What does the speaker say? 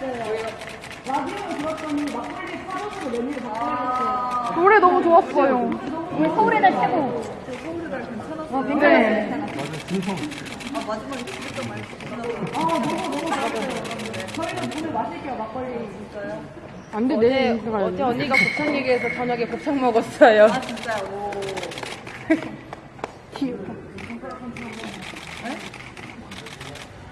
라디오를 들었더니 막걸리 파전으로 메뉴를 바꿔야겠어요. 노래 너무 좋았어요. 우리 서울의 달 최고. 어, 괜찮았어요. 아, 마지막에 진짜 많이 아, 너무, 너무 좋았어요. 저희는 오늘 마실게요, 막걸리. 진짜요? 안 돼, 가야 어제 돼. 언니가 곱창 얘기해서 저녁에 곱창 먹었어요. 아, 진짜요? 오. 귀엽다.